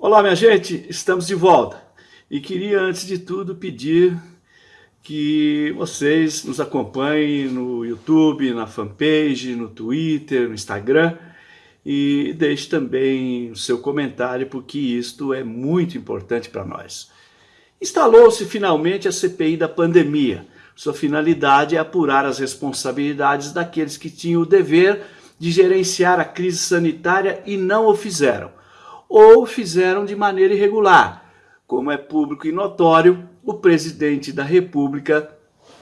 Olá, minha gente, estamos de volta. E queria, antes de tudo, pedir que vocês nos acompanhem no YouTube, na fanpage, no Twitter, no Instagram e deixe também o seu comentário, porque isto é muito importante para nós. Instalou-se finalmente a CPI da pandemia. Sua finalidade é apurar as responsabilidades daqueles que tinham o dever de gerenciar a crise sanitária e não o fizeram ou fizeram de maneira irregular. Como é público e notório, o presidente da República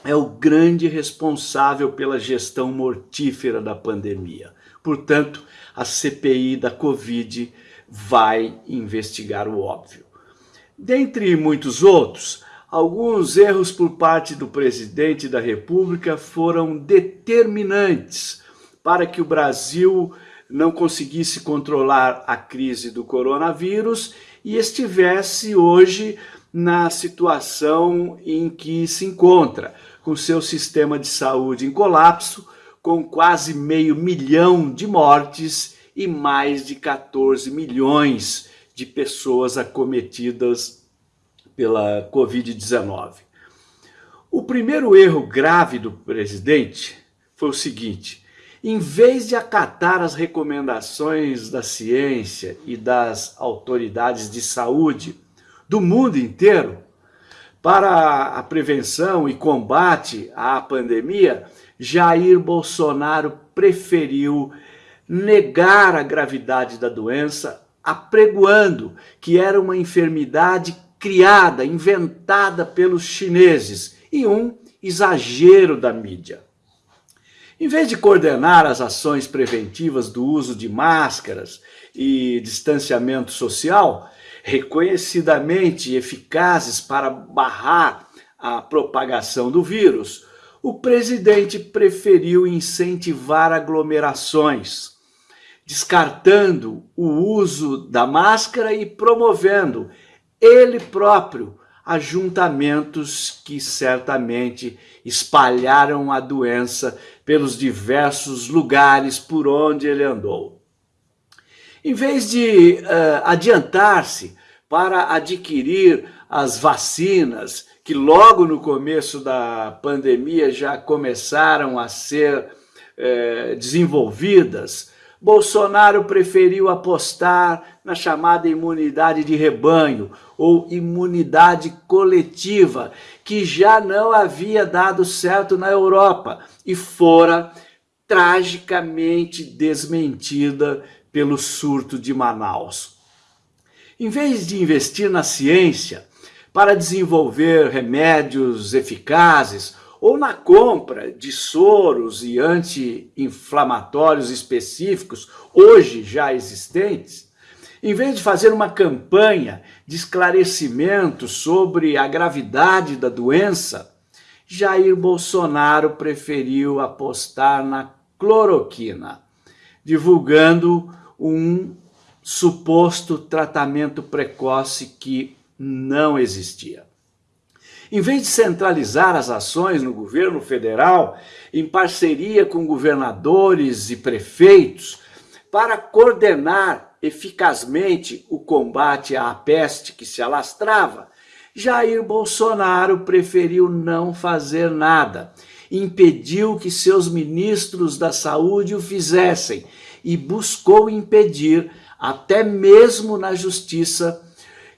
é o grande responsável pela gestão mortífera da pandemia. Portanto, a CPI da Covid vai investigar o óbvio. Dentre muitos outros, alguns erros por parte do presidente da República foram determinantes para que o Brasil não conseguisse controlar a crise do coronavírus e estivesse hoje na situação em que se encontra, com seu sistema de saúde em colapso, com quase meio milhão de mortes e mais de 14 milhões de pessoas acometidas pela Covid-19. O primeiro erro grave do presidente foi o seguinte, em vez de acatar as recomendações da ciência e das autoridades de saúde do mundo inteiro para a prevenção e combate à pandemia, Jair Bolsonaro preferiu negar a gravidade da doença, apregoando que era uma enfermidade criada, inventada pelos chineses e um exagero da mídia. Em vez de coordenar as ações preventivas do uso de máscaras e distanciamento social, reconhecidamente eficazes para barrar a propagação do vírus, o presidente preferiu incentivar aglomerações, descartando o uso da máscara e promovendo ele próprio ajuntamentos que certamente espalharam a doença pelos diversos lugares por onde ele andou. Em vez de uh, adiantar-se para adquirir as vacinas, que logo no começo da pandemia já começaram a ser uh, desenvolvidas, Bolsonaro preferiu apostar na chamada imunidade de rebanho ou imunidade coletiva, que já não havia dado certo na Europa e fora tragicamente desmentida pelo surto de Manaus. Em vez de investir na ciência para desenvolver remédios eficazes ou na compra de soros e anti-inflamatórios específicos, hoje já existentes, em vez de fazer uma campanha de esclarecimento sobre a gravidade da doença, Jair Bolsonaro preferiu apostar na cloroquina, divulgando um suposto tratamento precoce que não existia. Em vez de centralizar as ações no governo federal, em parceria com governadores e prefeitos, para coordenar eficazmente o combate à peste que se alastrava, Jair Bolsonaro preferiu não fazer nada, impediu que seus ministros da saúde o fizessem e buscou impedir, até mesmo na justiça,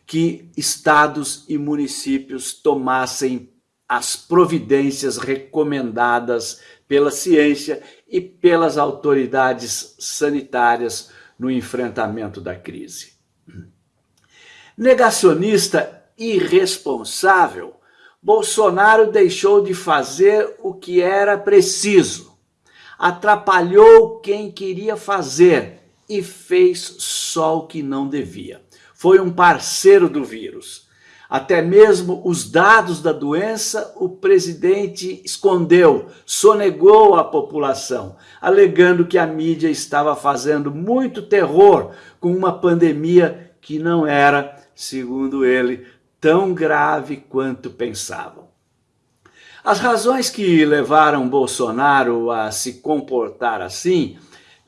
que estados e municípios tomassem as providências recomendadas pela ciência e pelas autoridades sanitárias no enfrentamento da crise. Negacionista irresponsável, Bolsonaro deixou de fazer o que era preciso, atrapalhou quem queria fazer e fez só o que não devia foi um parceiro do vírus. Até mesmo os dados da doença o presidente escondeu, sonegou à população, alegando que a mídia estava fazendo muito terror com uma pandemia que não era, segundo ele, tão grave quanto pensavam. As razões que levaram Bolsonaro a se comportar assim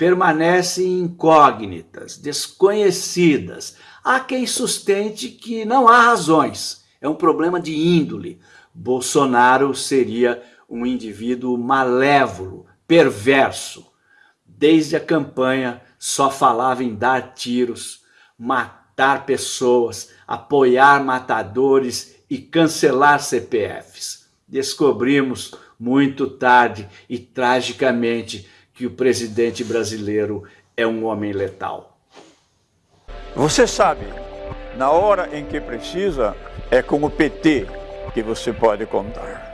permanecem incógnitas, desconhecidas, Há quem sustente que não há razões, é um problema de índole. Bolsonaro seria um indivíduo malévolo, perverso. Desde a campanha só falava em dar tiros, matar pessoas, apoiar matadores e cancelar CPFs. Descobrimos muito tarde e tragicamente que o presidente brasileiro é um homem letal. Você sabe, na hora em que precisa, é com o PT que você pode contar.